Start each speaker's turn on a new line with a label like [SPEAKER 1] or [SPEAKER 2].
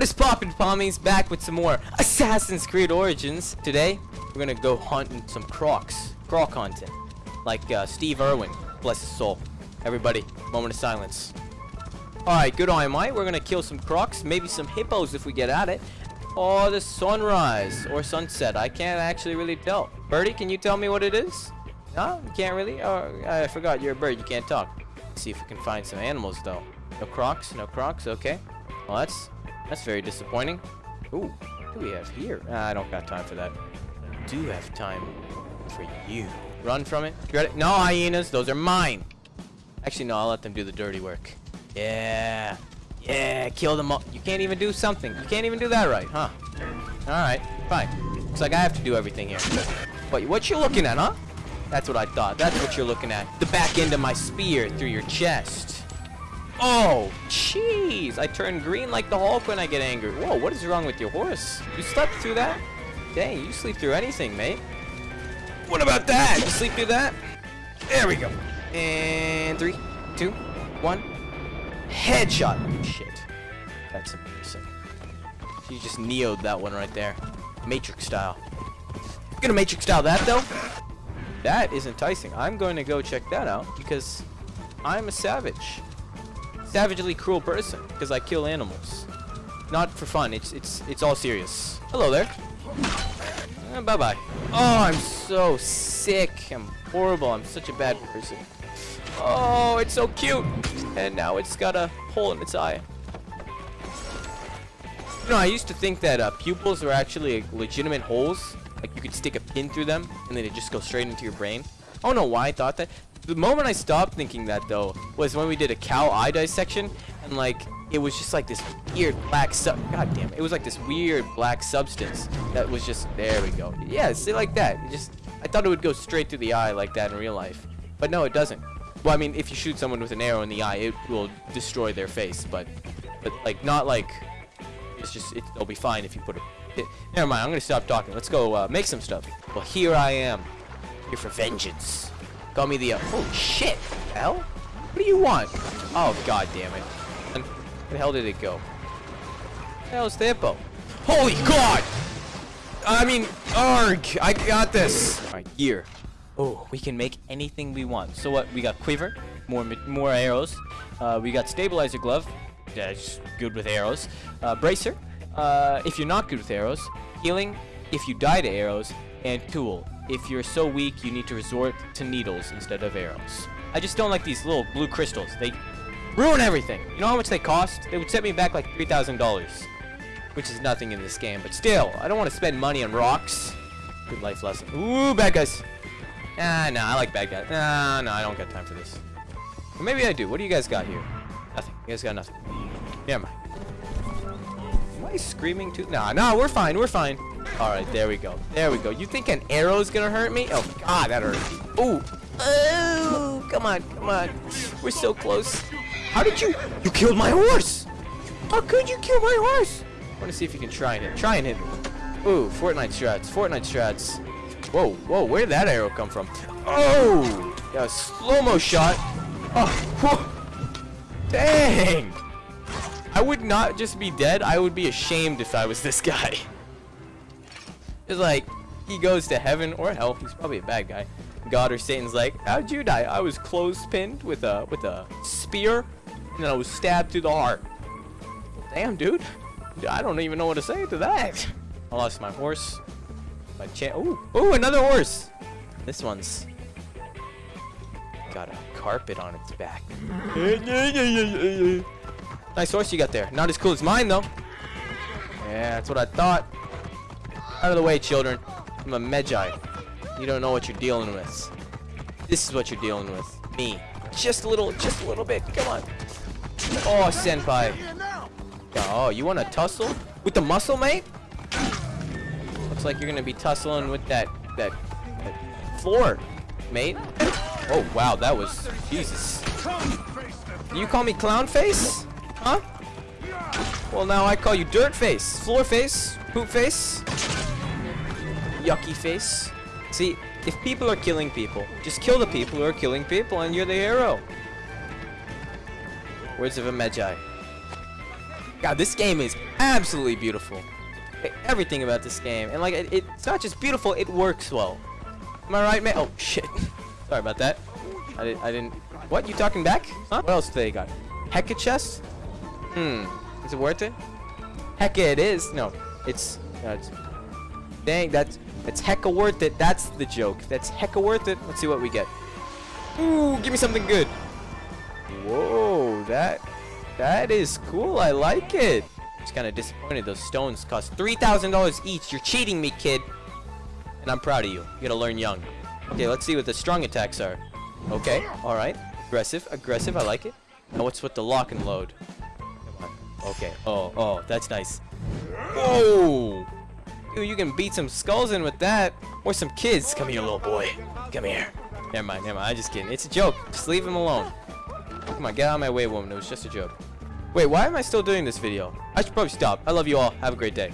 [SPEAKER 1] What is poppin' pommies? Back with some more Assassin's Creed Origins. Today, we're gonna go hunting some crocs. Croc hunting. Like uh, Steve Irwin. Bless his soul. Everybody, moment of silence. Alright, good eye, mate. We're gonna kill some crocs, maybe some hippos if we get at it. Or the sunrise or sunset. I can't actually really tell. Birdie, can you tell me what it is? No, you can't really? Oh, I forgot you're a bird. You can't talk. Let's see if we can find some animals though. No crocs, no crocs. Okay. Well, that's that's very disappointing. Ooh, what do we have here? I don't got time for that. I do have time for you. Run from it. You ready? No hyenas. Those are mine. Actually, no. I'll let them do the dirty work. Yeah. Yeah, kill them all. You can't even do something. You can't even do that right, huh? Alright, fine. Looks like I have to do everything here. Wait, what you looking at, huh? That's what I thought. That's what you're looking at. The back end of my spear through your chest. Oh, jeez. I turn green like the Hulk when I get angry. Whoa, what is wrong with your horse? You slept through that? Dang, you sleep through anything, mate. What about that? You sleep through that? There we go. And three, two, one. Headshot. Shit. That's amazing. You just neoed that one right there. Matrix style. Gonna Matrix style that though. That is enticing. I'm going to go check that out because I'm a savage. Savagely cruel person because I kill animals. Not for fun. It's it's it's all serious. Hello there. Uh, bye bye. Oh, I'm so sick. I'm horrible. I'm such a bad person. Oh, it's so cute. And now it's got a hole in its eye. You know, I used to think that uh, pupils were actually legitimate holes. Like you could stick a pin through them and then it just goes straight into your brain. I don't know why I thought that. The moment I stopped thinking that though was when we did a cow eye dissection and like it was just like this weird black sub god damn it. it was like this weird black substance that was just there we go. Yeah see like that it just I thought it would go straight through the eye like that in real life but no it doesn't. Well I mean if you shoot someone with an arrow in the eye it will destroy their face but but like not like it's just it, they'll be fine if you put it, never mind I'm gonna stop talking let's go uh, make some stuff. Well here I am here for vengeance call me the uh, oh shit hell what do you want oh god damn it and where the hell did it go? Where the hell? Holy god! I mean, arg! I got this! Alright, gear. Oh, we can make anything we want. So what? We got quiver, more more arrows. Uh, we got stabilizer glove. That's good with arrows. Uh, bracer. Uh, if you're not good with arrows. Healing. If you die to arrows. And tool. If you're so weak, you need to resort to needles instead of arrows. I just don't like these little blue crystals. They ruin everything. You know how much they cost? They would set me back like $3,000. Which is nothing in this game. But still, I don't want to spend money on rocks. Good life lesson. Ooh, bad guys. Ah, no, I like bad guys. Nah, no, I don't got time for this. Or maybe I do. What do you guys got here? Nothing. You guys got nothing. Never mind. Am I screaming too? Nah, nah, we're fine. We're fine. All right, there we go. There we go. You think an arrow's gonna hurt me? Oh, God, that hurt. Ooh. Oh, come on, come on. We're so close. How did you? You killed my horse! How could you kill my horse? I want to see if you can try and hit. Try and hit me. Ooh, Fortnite strats. Fortnite strats. Whoa, whoa, where did that arrow come from? Oh! Yeah, slow-mo shot. Oh, whoa. Dang! I would not just be dead. I would be ashamed if I was this guy. It's like, he goes to heaven or hell. He's probably a bad guy. God or Satan's like, how'd you die? I was clothespinned with a with a spear and then I was stabbed through the heart. Damn, dude. I don't even know what to say to that. I lost my horse. My chan- Ooh, ooh, another horse. This one's got a carpet on its back. nice horse you got there. Not as cool as mine, though. Yeah, that's what I thought. Out of the way, children. I'm a Medjay. You don't know what you're dealing with. This is what you're dealing with. Me. Just a little, just a little bit. Come on. Oh, senpai. Oh, you want to tussle? With the muscle, mate? Looks like you're going to be tussling with that, that, that floor, mate. Oh, wow, that was... Jesus. You call me clown face? Huh? Well, now I call you dirt face, floor face, poop face, yucky face. See, if people are killing people, just kill the people who are killing people and you're the hero. Words of a Medjay. God, this game is absolutely beautiful. Everything about this game, and like it, it's not just beautiful, it works well. Am I right, man? Oh shit. Sorry about that. I didn't. I didn't. What? You talking back? Huh? What else do they got? Heka chest? Hmm. Is it worth it? Hecka it is. No, it's. No, it's. Dang, that's that's hecka worth it. That's the joke. That's hecka worth it. Let's see what we get. Ooh, give me something good. Whoa, that that is cool. I like it. Just kind of disappointed. Those stones cost three thousand dollars each. You're cheating me, kid. And I'm proud of you. You gotta learn young. Okay, let's see what the strong attacks are. Okay, all right. Aggressive, aggressive. I like it. Now what's with the lock and load? Okay. Oh, oh, that's nice. Whoa! Dude, you can beat some skulls in with that. Or some kids. Come here, little boy. Come here. Never mind, never mind. I'm just kidding. It's a joke. Just leave him alone. Come on, get out of my way, woman. It was just a joke. Wait, why am I still doing this video? I should probably stop. I love you all. Have a great day.